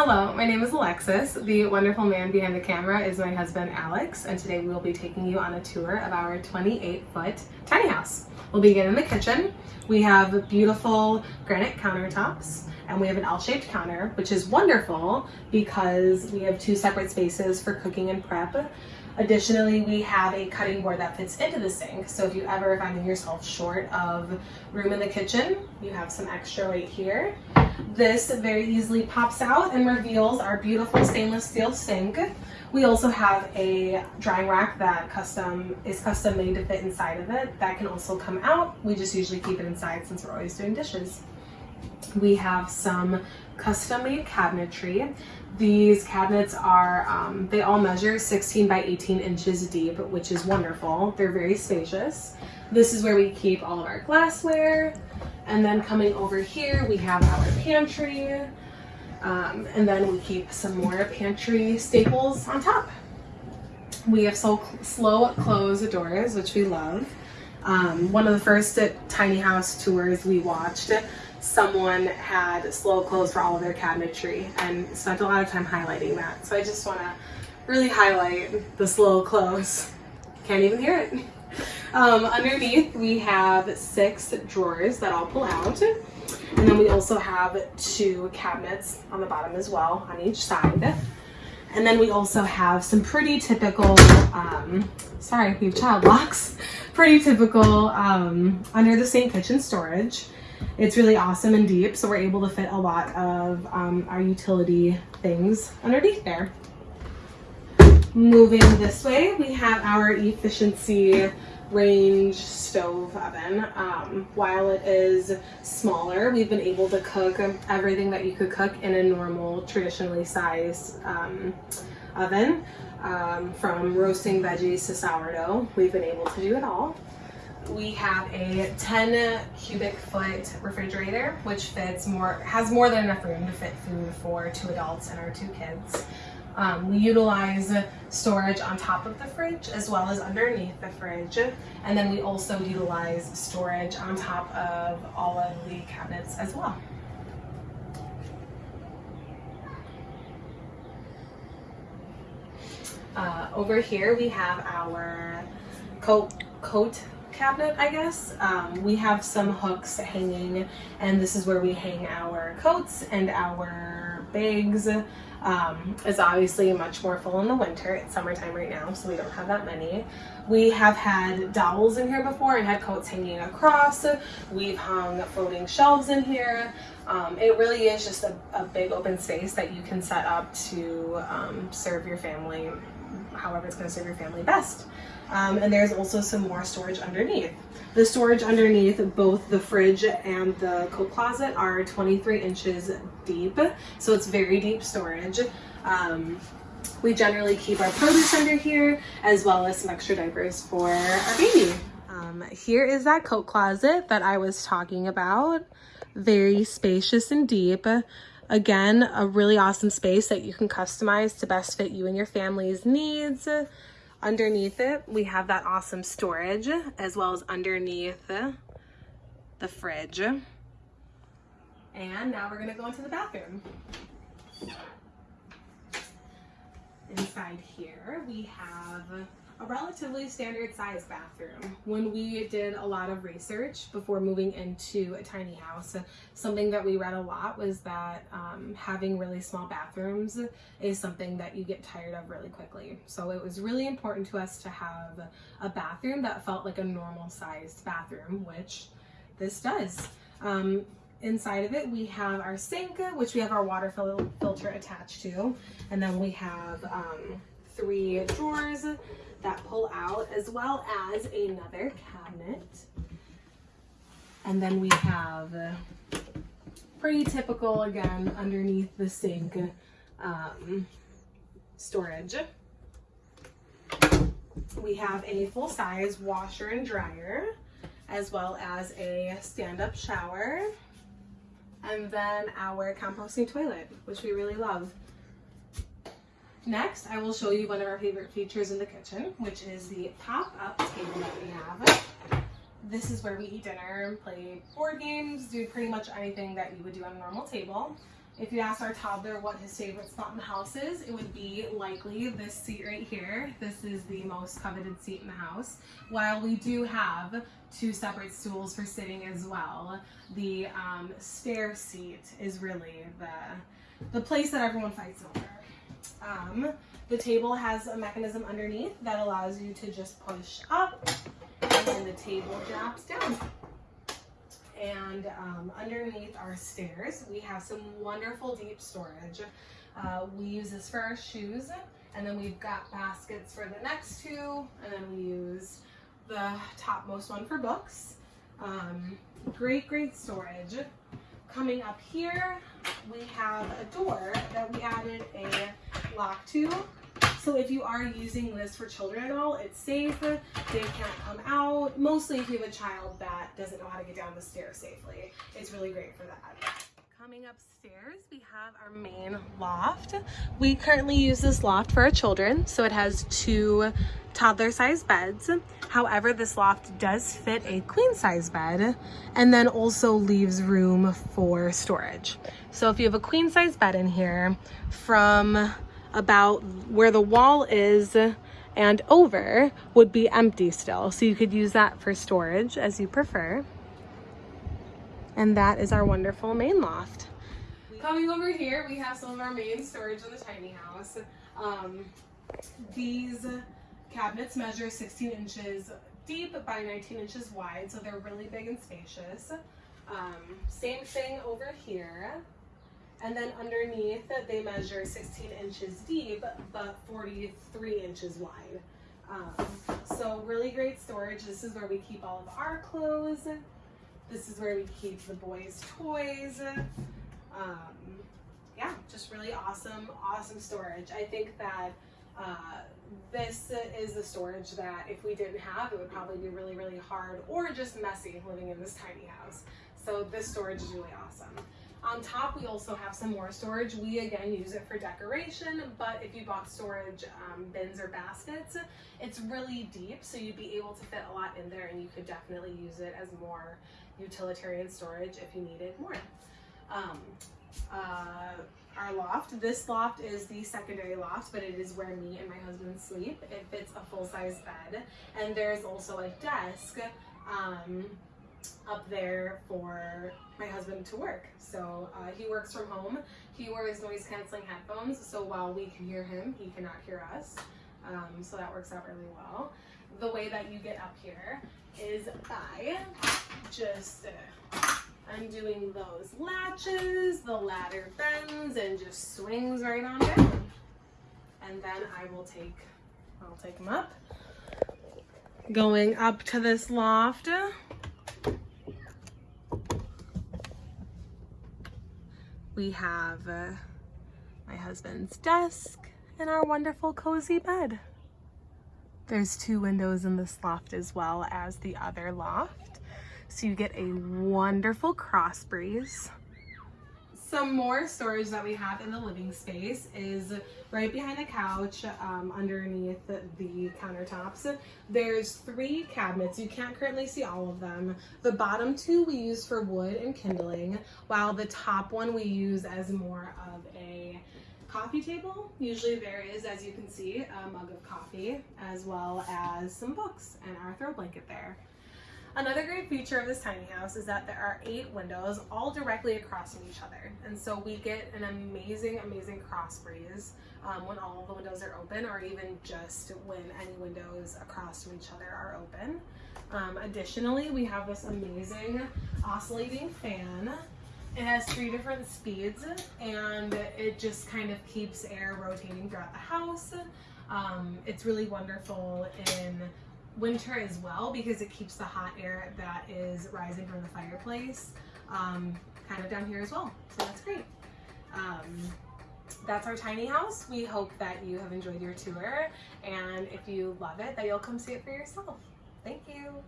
Hello, my name is Alexis. The wonderful man behind the camera is my husband Alex, and today we will be taking you on a tour of our 28 foot tiny house. We'll begin in the kitchen. We have beautiful granite countertops and we have an L-shaped counter, which is wonderful because we have two separate spaces for cooking and prep. Additionally, we have a cutting board that fits into the sink. So if you ever find yourself short of room in the kitchen, you have some extra right here. This very easily pops out and reveals our beautiful stainless steel sink. We also have a drying rack that custom is custom made to fit inside of it. That can also come out. We just usually keep it inside since we're always doing dishes. We have some custom made cabinetry. These cabinets are, um, they all measure 16 by 18 inches deep, which is wonderful. They're very spacious. This is where we keep all of our glassware. And then coming over here, we have our pantry. Um, and then we keep some more pantry staples on top. We have so slow close doors, which we love. Um, one of the first tiny house tours we watched, someone had slow close for all of their cabinetry and spent a lot of time highlighting that. So I just want to really highlight the slow close. Can't even hear it. Um, underneath we have six drawers that I'll pull out. And then we also have two cabinets on the bottom as well on each side. And then we also have some pretty typical, um, sorry, we have child locks, pretty typical um, under the sink kitchen storage. It's really awesome and deep, so we're able to fit a lot of um, our utility things underneath there. Moving this way, we have our efficiency range stove oven. Um, while it is smaller, we've been able to cook everything that you could cook in a normal, traditionally sized um, oven. Um, from roasting veggies to sourdough, we've been able to do it all. We have a 10 cubic foot refrigerator, which fits more, has more than enough room to fit food for two adults and our two kids. Um, we utilize storage on top of the fridge as well as underneath the fridge. And then we also utilize storage on top of all of the cabinets as well. Uh, over here we have our coat, coat cabinet, I guess. Um, we have some hooks hanging and this is where we hang our coats and our bags um, is obviously much more full in the winter. It's summertime right now, so we don't have that many. We have had dowels in here before and had coats hanging across. We've hung floating shelves in here. Um, it really is just a, a, big open space that you can set up to um, serve your family however it's going to serve your family best. Um, and there's also some more storage underneath. The storage underneath both the fridge and the coat closet are 23 inches deep, so it's very deep storage. Um, we generally keep our produce under here as well as some extra diapers for our baby. Um, here is that coat closet that I was talking about. Very spacious and deep. Again, a really awesome space that you can customize to best fit you and your family's needs. Underneath it, we have that awesome storage as well as underneath the fridge. And now we're gonna go into the bathroom. Inside here, we have a relatively standard size bathroom. When we did a lot of research before moving into a tiny house, something that we read a lot was that um, having really small bathrooms is something that you get tired of really quickly. So it was really important to us to have a bathroom that felt like a normal sized bathroom, which this does. Um, inside of it we have our sink which we have our water fil filter attached to and then we have um, three drawers that pull out as well as another cabinet. And then we have pretty typical again underneath the sink um, storage. We have a full-size washer and dryer as well as a stand-up shower and then our composting toilet which we really love. Next, I will show you one of our favorite features in the kitchen, which is the pop-up table that we have. This is where we eat dinner, play board games, do pretty much anything that you would do on a normal table. if you asked our toddler what his favorite spot in the house is, it would be likely this seat right here. This is the most coveted seat in the house. While we do have two separate stools for sitting as well, the um, stair seat is really the, the place that everyone fights over. Um, the table has a mechanism underneath that allows you to just push up and then the table drops down. And um, underneath our stairs, we have some wonderful deep storage. Uh, we use this for our shoes, and then we've got baskets for the next two, and then we use the topmost one for books. Um, great, great storage. Coming up here, we have a door that we added a lock to so if you are using this for children at all, it's safe. They can't come out. Mostly if you have a child that doesn't know how to get down the stairs safely. It's really great for that. Coming upstairs, we have our main loft. We currently use this loft for our children, so it has two toddler-sized beds. However, this loft does fit a queen-size bed and then also leaves room for storage. So if you have a queen-size bed in here, from about where the wall is and over would be empty still. So you could use that for storage as you prefer. And that is our wonderful main loft. Coming over here, we have some of our main storage in the tiny house. Um, these cabinets measure 16 inches deep by 19 inches wide, so they're really big and spacious. Um, same thing over here. And then underneath they measure 16 inches deep, but 43 inches wide. Um, so really great storage. This is where we keep all of our clothes. This is where we keep the boys' toys. Um, yeah, just really awesome, awesome storage. I think that uh, this is the storage that if we didn't have, it would probably be really, really hard or just messy living in this tiny house. So this storage is really awesome. On top, we also have some more storage. We again use it for decoration, but if you bought storage um, bins or baskets, it's really deep, so you'd be able to fit a lot in there and you could definitely use it as more utilitarian storage if you needed more. Um, uh, our loft, this loft is the secondary loft, but it is where me and my husband sleep. It fits a full-size bed, and there's also a desk um, up there for my husband to work. So uh, he works from home. He wears noise canceling headphones, so while we can hear him, he cannot hear us. Um, so that works out really well. The way that you get up here is by just uh, undoing those latches, the ladder bends and just swings right on down. And then I will take, I'll take them up. Going up to this loft, we have uh, my husband's desk and our wonderful cozy bed. There's two windows in this loft as well as the other loft. So you get a wonderful cross breeze. Some more storage that we have in the living space is right behind the couch, um, underneath the, the, countertops. There's three cabinets. You can't currently see all of them. The bottom two we use for wood and kindling, while the top one we use as more of a coffee table. Usually there is, as you can see, a mug of coffee, as well as some books and our throw blanket there. Another great feature of this tiny house is that there are eight windows all directly across from each other. And so we get an amazing, amazing cross breeze um, when all the windows are open or even just when any windows across from each other are open. Um, additionally, we have this amazing oscillating fan. It has three different speeds and it just kind of keeps air rotating throughout the house. Um, it's really wonderful in winter as well because it keeps the hot air that is rising from the fireplace um, kind of down here as well. So that's great. Um, that's our tiny house. We hope that you have enjoyed your tour and if you love it that you'll come see it for yourself. Thank you.